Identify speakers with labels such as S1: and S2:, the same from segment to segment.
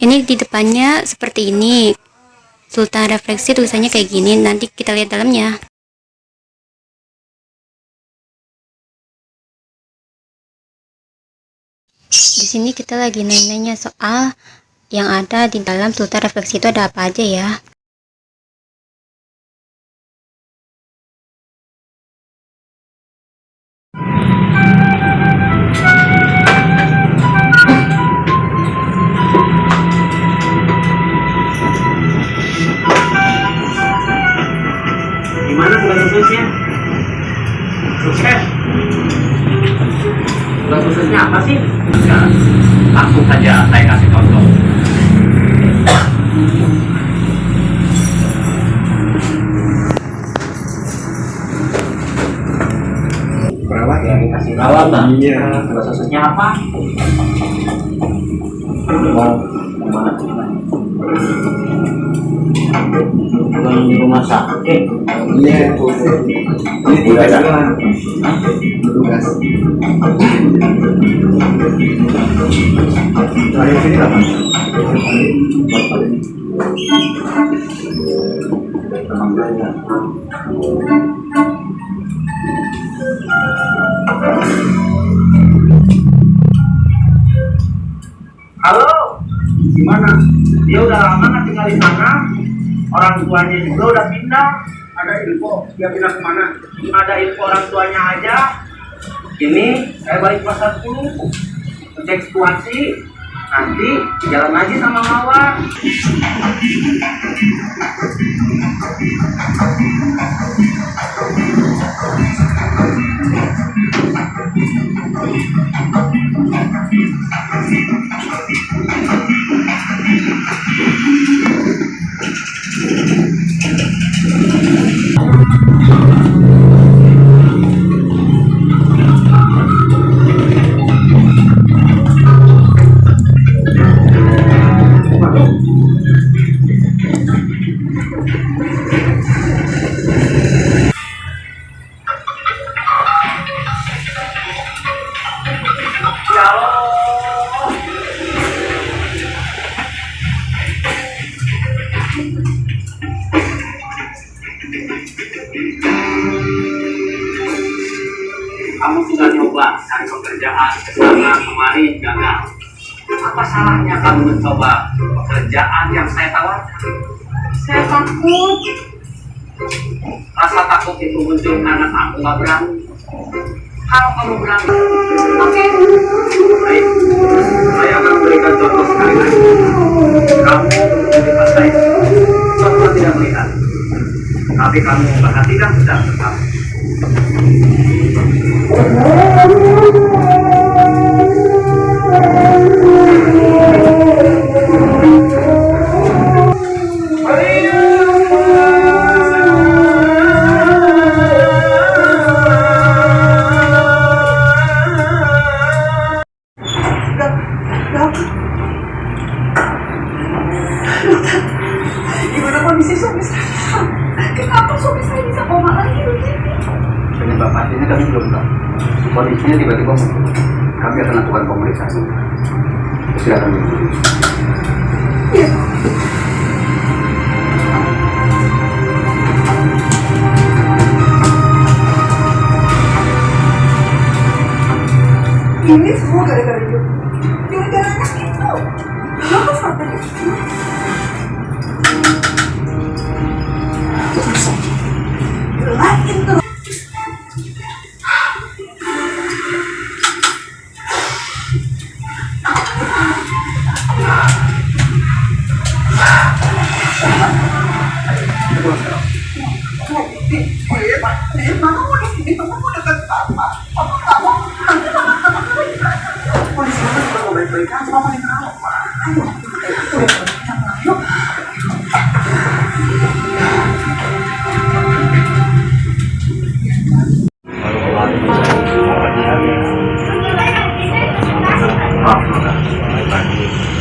S1: ini di depannya seperti ini. Sultan refleksi tulisannya kayak gini nanti kita lihat dalamnya. Di sini kita lagi nanya soal yang ada di dalam sultan refleksi itu ada apa aja ya
S2: Ya, langsung saja saya kasih contoh.
S3: Perawat ya dikasih
S2: Perawatan?
S3: Iya. Tugas khususnya apa?
S2: Ke mana? Bukan di rumah sakit.
S3: Iya. Ini tugas gua. Tugas. Sini lah. Belajar. Halo, gimana? Dia udah lama nggak tinggal di sana. Orang tuanya juga udah pindah. Ada info dia pindah ke mana? Ada info orang tuanya aja. Ini saya balik pasar dulu. Cek situasi. Nanti jalan lagi sama Mawar. Kamu sudah nyoba cari pekerjaan ke sana kemari gagal. Apa salahnya kamu mencoba pekerjaan yang saya tawarkan? Saya takut. Rasa takut itu muncul karena kamu nggak berani. Kalau kamu berani, oke. Baik, saya akan memberikan contoh sekali lagi. Kamu di pasai, contoh tidak melihat. Tapi kamu perhatikan sedang tetap.
S4: Kondisi suami saya? Kenapa suami saya bisa koma lagi begini?
S2: Penyebab pastinya kami belum tahu. Kondisinya tiba-tiba muncul. Kami akan lakukan pemeriksaan. Silakan.
S4: Iya. Ini semua gara-gara dia. Gara-gara anak itu. Kenapa sampai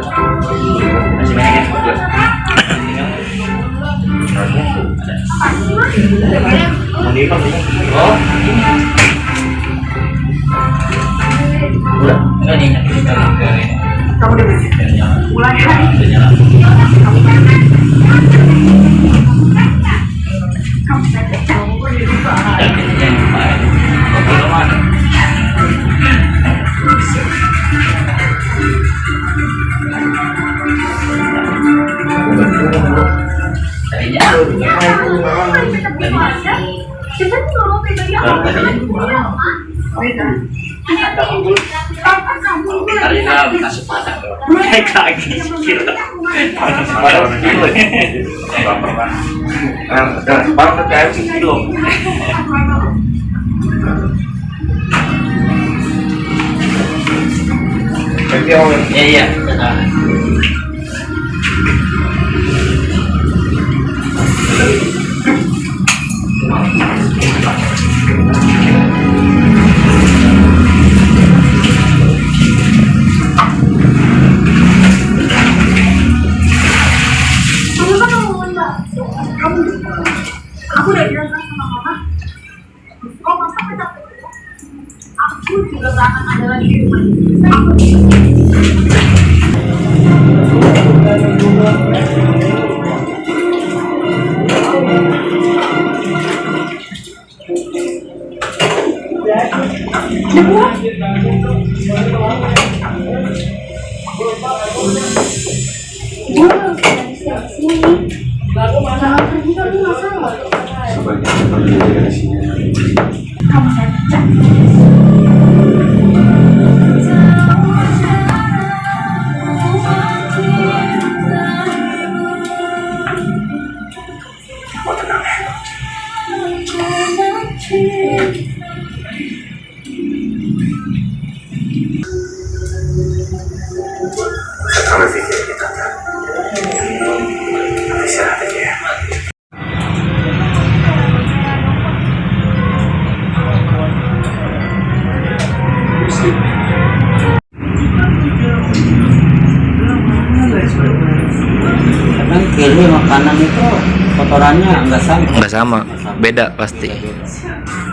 S5: Masih.
S6: Udah.
S5: kamu udah ini, kamu
S6: kilo.
S7: Iya iya.
S5: Aku udah bilang kan sama mama? Kok masa kita Aku juga gak akan ada lagi di rumah ini
S6: Sekarang pikir kita. Istirahat aja ya.
S7: Kadang kiri makanan itu kotorannya nggak sama.
S8: nggak sama beda pasti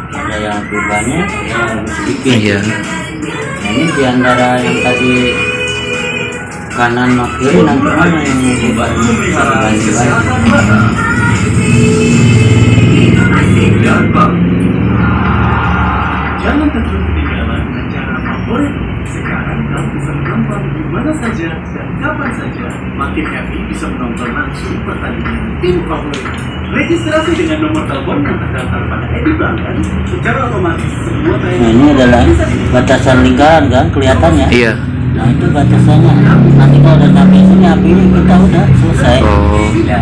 S7: Ada yang banyak, ada yang lebih sedikit.
S8: iya
S7: Nah, ini di antara yang tadi kanan sama kiri nanti mana yang lebih banyak?
S9: Jangan terjun di dalam acara favorit. Sekarang kamu bisa gampang di mana saja dan kapan saja makin happy bisa menonton langsung pertandingan tim favorit. Registrasi dengan nomor telepon yang terdaftar pada Edi Bangkan secara otomatis semua
S7: nah ini adalah batasan lingkaran kan kelihatannya
S8: Iya.
S7: nah itu batasannya. Nanti kalau udah sampai sini api ini kita udah selesai.
S8: Oh.
S7: ya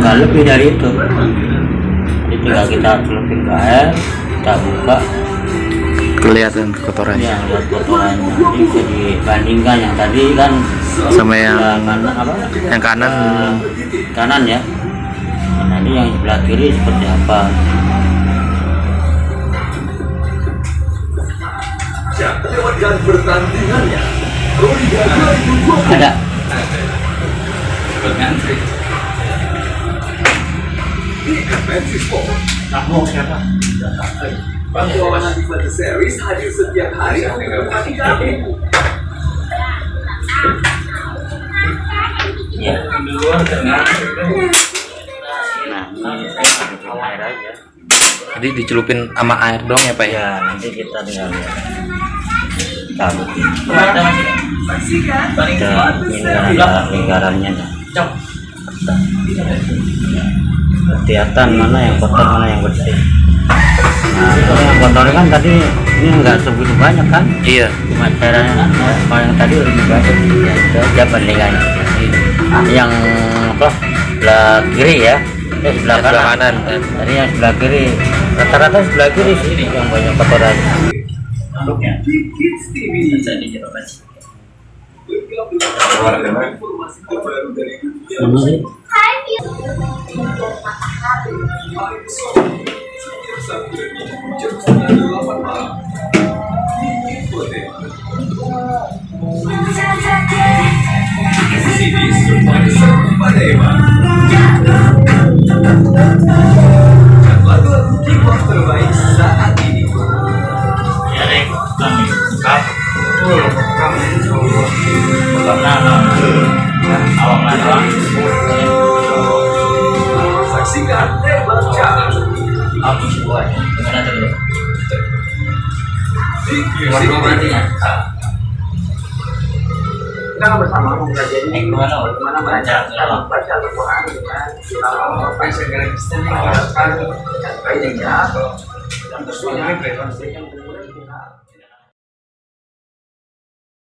S7: nggak lebih dari itu. Jadi tinggal kita celupin ke air kita buka
S8: Kelihatan kotorannya.
S7: ya lihat kotorannya ini bisa dibandingkan yang tadi kan
S8: Sama yang
S7: kanan apa
S8: yang kanan
S7: Eh, kanan ya nah, ini yang sebelah kiri seperti apa
S6: lewatkan pertandingannya.
S7: ada
S6: Di Adventure Sport. Bantuan Adventure Series hadir setiap hari untuk menemani kamu.
S7: ya nah aja.
S8: Jadi dicelupin sama air dong ya pak ya?
S7: Ya nanti kita tinggal lihat. Taruh ini ada lingkarannya kelihatan mana yang kotor mana yang bersih nah kan tadi ini enggak segitu banyak kan?
S8: Iya.
S7: Cuma kan ya, kalau yang tadi lebih banyak ya itu aja bandingannya yang apa? Sebelah kiri ya? Eh sebelah kanan,
S8: kanan.
S7: tadi yang sebelah kiri. Rata-rata sebelah kiri sih yang banyak kotoran.
S6: Di Kids Sini semuanya serba dewa. Saksikan Tembak Jalan. Di Music
S3: kita bersama mempelajari bagaimana baca baca Al-Quran dengan bahasa Kristen yang mengharapkan dan baiknya dan tentunya frekuensinya